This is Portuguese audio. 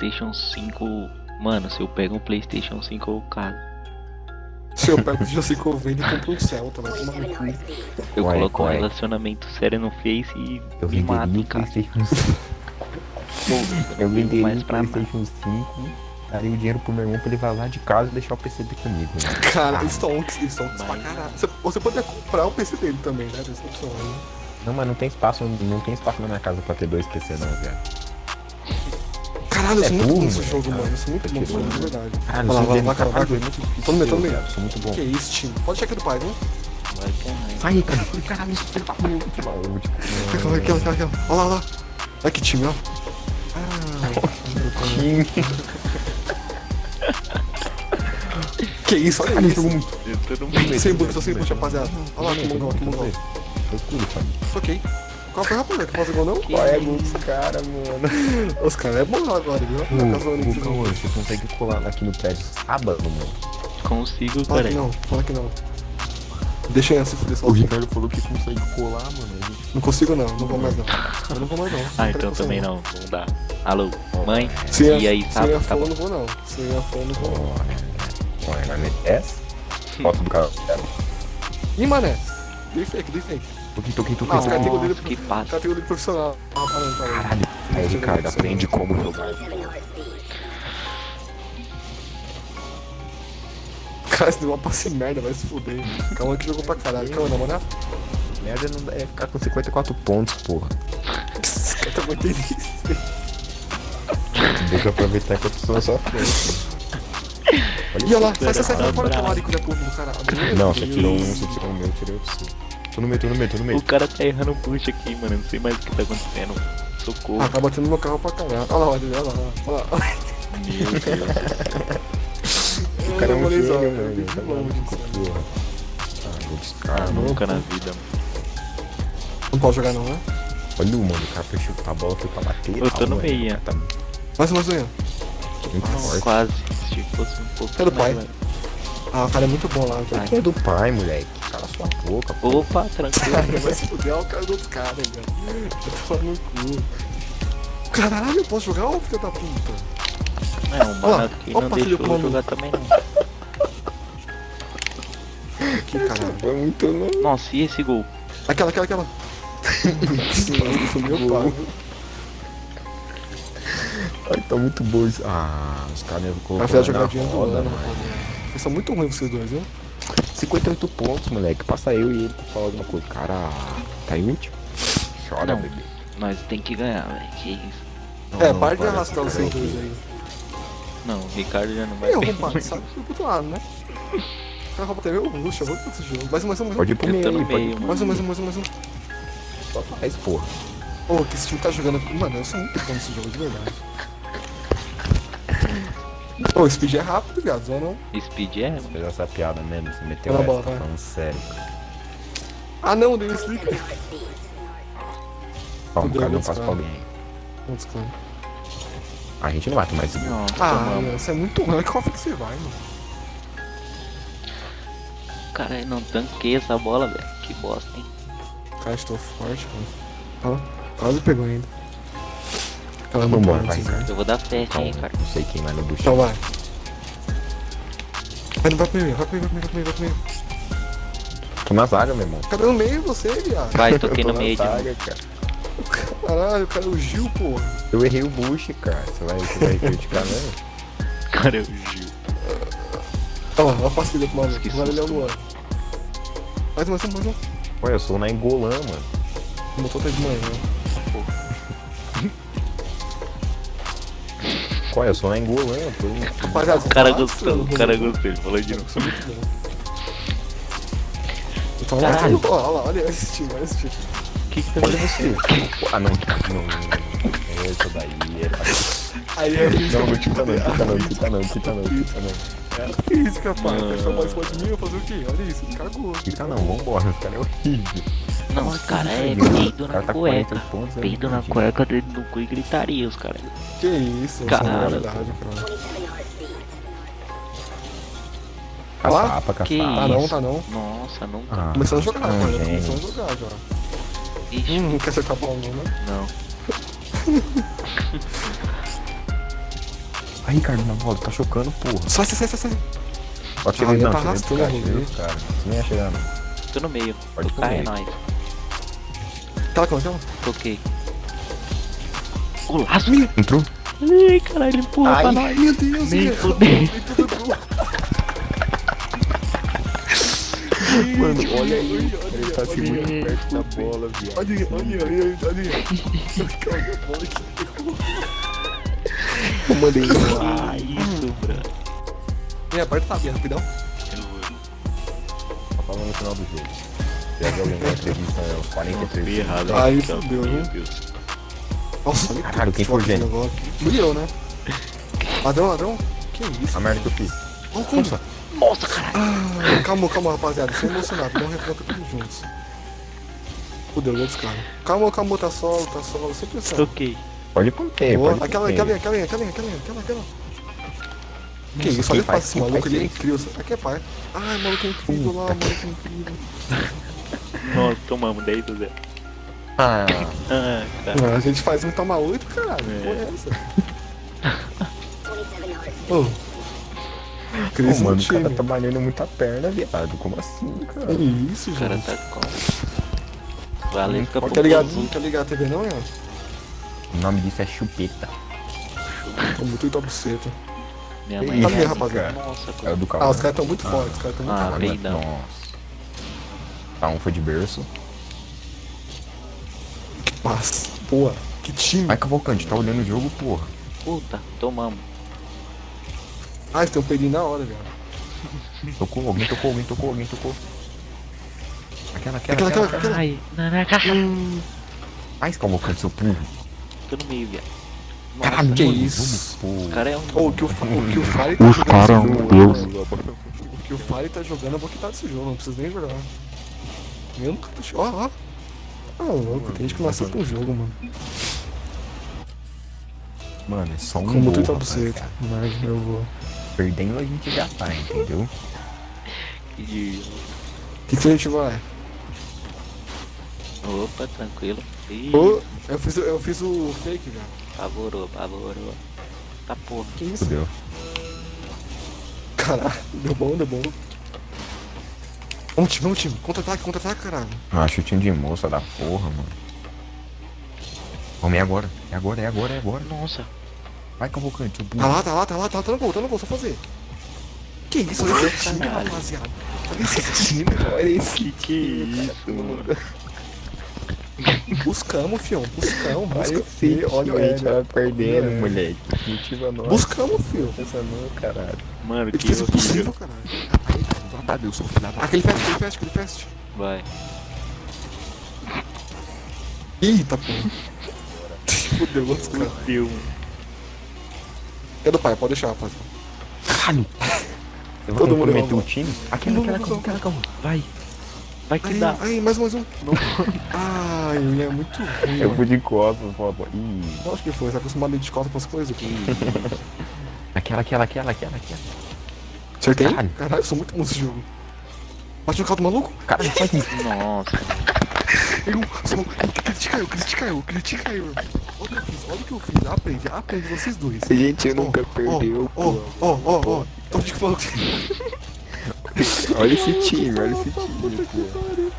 Playstation 5. Mano, se eu pego um Playstation 5 eu caso. Se eu pego o Playstation 5 eu vendo e compro um Celta, vai tomar no cu. Eu Ué, coloco um ué. relacionamento sério no Face e Eu me mato em o casa. Playstation 5. Pô, Eu venderia mais pra. Playstation 5, daria o dinheiro pro meu irmão pra ele vazar de casa e deixar o PC dele comigo. Né? Cara, Stonks, Stonks pra caralho. Você, você poderia comprar o PC dele também, né? Opção aí. Não, mas não tem espaço, não tem espaço na minha casa pra ter dois PC não, velho. Caralho, eu É sou muito bom nesse jogo, cara. mano. Eu sou muito Tá bom nesse jogo, de verdade. Caralho, game lá, tá muito Tô no meio, tô no meio. cara, Sou muito bom. Que isso, time? Pode chegar do pai, viu? É. Sai, cara. Caralho, isso muito mal. Tipo, Aquela, aquela, aquela. Olha lá, olha lá. Olha que time, ó. Ah, time. que isso, olha isso. muito. Eu. Sem boot, só sem boot, rapaziada. Olha lá, que mongol, que mongol. Tudo, família. Ok. Qual foi, rapaziada? Que fazer gol não? Qual é gol dos caras, mano? Os caras é bom agora, viu? Ô, Tá Cauã, você consegue colar aqui no prédio sábado, mano? Consigo, Fala que não, fala que não. Deixa eu se fuder O sozinho. Ricardo falou que consegue colar, mano. Gente... Não consigo não, não vou mais não. Eu não vou mais não. Ah, Não então também você não. Não dá. Alô, mãe? Se E aí, se tá- eu tá bom. não vou não. Se eu for, não vou não. Vai meter essa? Foto do cara. Ih, mané. Dei fake, dei fake. Toquei, toquei, toquei. Não, os caras têm Nossa, goleiro que passe. categoria profissional. Ah, parando, parando. Caralho. Aí, Ricardo, aprende como jogar. Cara, você deu uma passe merda, vai se fuder. Calma que jogou pra caralho. Calma, na moral. Merda não deve ficar com 54 pontos, porra. Esse cara tá muito triste. Deixa eu aproveitar que eu tô na sua frente. Ih, olha lá, sai, sai, sai, tá sai fora bravo. do larico da porra do cara. Não, você tirou um, você tirou o meu, eu tirei o seu. Tô no meio, tô no meio, tô no meio. O cara tá errando push aqui, mano. Eu Não sei mais o que tá acontecendo. Socorro. Ah, tá batendo no carro pra caralho. Olha lá, olha lá, olha lá. Olha lá. Meu Deus. O cara é um gênio, mano. Tá sabe? porra. Ah, vou Ah, descartar. nunca na vida, mano. Não pode jogar não, né? Olha o mano, o cara chutar a bola, foi pra bater. Eu tô no mano. meio, Tá Mais uma zoinha. Muito forte. quase. Se fosse um pouco Cadê o pai? mais, Ah, o cara é muito bom lá, velho. Aqui é do pai, moleque. Cala sua boca, pô. Opa, tranquilo. Cara, vai se fuder, olha o cara dos outros caras, velho. Eu tô falando no cu. Caralho, eu posso jogar, ô filho da puta? Não, Olha lá, mano, que opa, não deixou do eu jogar também não. Que caralho. Foi muito louco. Nossa, e esse gol? Aquela, aquela, aquela. Isso, meu pai. Ai, tá muito bom isso. Ah, os caras Vai colocaram fazer a na jogadinha do roda, ano, rapaziada. Vocês são muito ruins vocês dois, viu? 58 pontos, moleque. Passa eu e ele pra falar alguma coisa. Cara, tá em último? Chora, Não. bebê. Nós tem que ganhar, velho. Que isso. Não, É, não, para de arrastar vocês dois aí. Não, o Ricardo já não vai Eu, muito. sabe do outro lado, né? O cara rouba até meu luxo, eu vou pra esse jogo. Mais um, mais um, mais um. Pode ir pro Eu meio tô pode ir meio, pro Mais um, mais um, mais um, mais um. Só faz, porra. Ô, que esse time tá jogando. Mano, eu sou muito bom nesse jogo, de verdade. O speed é rápido, viado, não. Speed é. Fez essa piada mesmo, você meteu Vai essa, bola, tá vai. falando sério. Ah, não, dei um stick. Ó, cara não passa pra alguém. Putz, cara. A gente não mata mais esse Não, Ah, isso é muito ruim. Qual foi que você vai, mano? Cara, não tanquei essa bola, velho. Que bosta, hein? Cara, estou forte, mano. Ó, quase pegou ainda. Ela não Vambora, pode, vai, cara. viram. Eu vou dar fast, hein, Ricardo. não sei quem vai no bucho. Então vai. Vai, vai meio, vai meio, vai meio, vai vai meio. Tô na zaga, meu irmão. Cadê no meio você, viado? Vai, toquei no meio zaga, cara. Caralho, o cara é o Gil, porra. Eu errei o bush, cara. Você vai, você vai criticar mesmo? Cara, é o Gil. Olha lá, olha a pastilha pro maluco. Que Agora ele é o. Luan. Mais um, mais um, mais um. Ué, eu sou na Engolã, mano. Botou até de manhã. Qual é? Eu sou na Engolã, eu tô. Rapaziada, O cara gostou, o cara gostou. Ele falou de novo. Isso é Caralho. olha lá, olha esse time, olha esse time. O que que tá acontecendo? você. Ah, não, não, não, não. Essa daí é... Aí é Não, não quita não, quita não, quita não, quita não, quita não. física, pai. Mano. Quer chamar isso de mim? Eu fazer o quê? Olha isso, cagou. Quita não, vambora, esse cara é horrível. Não, os caras é peido o na cara tá com 40 cueca. pontos, é Peido na cueca, dedo no cu e gritaria, os caras. Que isso, Cara. é cara. Caçapa, Que caçapa. Tá não, isso? tá não. Nossa, não. Ah, Começando a jogar, ah, mano. Tá gente. começando a jogar já. Ixi, Hum, não quer acertar a bola não, né? não. Aí, Ricardo, na bola, tá chocando, porra. Sai, sai, sai, sai, sai. Pode Ah, chegar, ele não, tá cheguei arrastando dos o caras, cheguei dos caras. Você nem ia chegar, não. Tô no meio. Pode o cara é nóis. Aquela, aquela. Toquei. O laço. Entrou? Ai, caralho, ele empurra pra nós. Meu Deus, Nem fudeu. Mano, olha aí. Ele tá assim muito perto da bola, viado. Olha aí, olha aí, olha aí. Eu mandei Ah, isso, bro. É, aperta tá bem, rapidão. Tá falando no final do jogo. Alguém na entrevista aos 43 Fui errado. Aí então, fudeu? Deus. Nossa, olha Caralho, que quem foi o foda gênio? agora. Fui eu, né? Ladrão, ladrão? Que isso? A merda que eu fiz. Olha o combo. Nossa, caralho. Ah, calma, calma, rapaziada. Tô emocionado. Um refrão todos juntos. Fudeu, dos caras. Calma, calma, tá solo, tá solo. Sem pressão. Toquei. Pode conter, Boa. pode Aquela, conter. aquela, aquela, aquela, aquela, aquela, aquela. Que isso, olha quem faz- esse maluco, ele é incrível. Aqui é pai. Ai, maluco é incrível lá, maluco é incrível. Nossa, tomamos 10 do zero. Ah, Ah, cara. Ah, a gente faz um toma oito, caralho. É. Que porra é essa? Ô. Pô, Cresce mano, no o cara tá malhando muita perna, viado. Como assim, cara? Que isso, O cara tá com. Valeu, fica Tá ligado? Não quer ligar a TV não, Ian? O nome disso é chupeta. Tô muito top buceta. Minha mãe isso, é rapaziada? Nossa, É cara. do Ah, carro. os caras tão muito fortes, os caras tão muito Ah, fortes. peidão. Nossa. Tá, um foi de berço. Mas, porra, que time. Vai, Cavalcante, tá olhando o jogo, porra. Puta, tomamos. Ah, eles tem um peidinho na hora, velho. Tocou, alguém tocou, alguém tocou, alguém tocou. Aquela, aquela, Aquela, aquela. aquela, aquela. Ai, na, na caixa. Mais Cavalcante, seu burro. Tô no meio, viado. Nossa, Caralho, que mano, isso? vamos, o pô. cara é um. Ô, o que o, Fa- o que o Fari tá Os jogando. cara é esse um jogo, deus. O que o Fari tá jogando, eu vou quitar desse jogo, não preciso nem jogar. Eu nunca tô. Ó, ó. Ah, louco, tem gente que nasceu com o jogo, mano. Mano, é só um Como tu tá rapaz, buceta. cara. Mas eu vou. Perdendo a gente já tá, entendeu? de- O que, que a gente vai? Opa, tranquilo. Ih, Ô, eu fiz, o- eu fiz o fake já. pavorou, pavorou. Tá porra. Que isso? Fudeu. Caralho, deu bom, deu bom. Vamos time, vamos time. Contra-ataque, contra-ataque, caralho. Ah, chutinho de moça da porra, mano. Vamos, é agora. É agora, é agora, é agora. Nossa. Vai, Cavalcante, Tá lá, tá lá, tá lá, tá lá, tá no gol, tá no gol, só fazer. Que isso, olha esse time, rapaziada. Olha esse time, olha esse Que que isso, mano? Buscamos, fião, buscamos, buscamos. Olha o time, Ed, tá perdendo, É. moleque. Motiva nós. Buscamos, fio. Essa não, caralho. Mano, que horrível. possível, caralho. Ai, tá, Deus, sou filha da... Aquele fast, aquele fast, aquele fast. Vai. Eita, porra. Fudeu, caras. Fudeu, mano. É do pai, pode deixar, rapaziada. Caralho. Eu vou Todo mundo comprometer errou. o time? Aquela, Não, aquela, não, aquela, aquela, aquela. Vai. Vai que Ai, dá. ai, mais, mais um. Não. Ai, ele é muito ruim. Eu fui de costas, pô. Ih. Acho que foi, você tá acostumado a ir de costas pras coisas. Que isso. Aquela, aquela, aquela, aquela, aquela. Acertei? Caralho. Caralho, eu sou muito bom nesse jogo. Bate no carro do maluco? Cara, não faz isso. Nossa. Eu sou... Critica eu, critica eu, critica eu. Olha o que eu fiz, olha o que eu fiz. Aprende, aprende vocês dois. Gente, eu Ó, nunca perdeu, Ó, pô. ó, ó, ó. Tô te falando. Olha esse time, olha esse time, pô.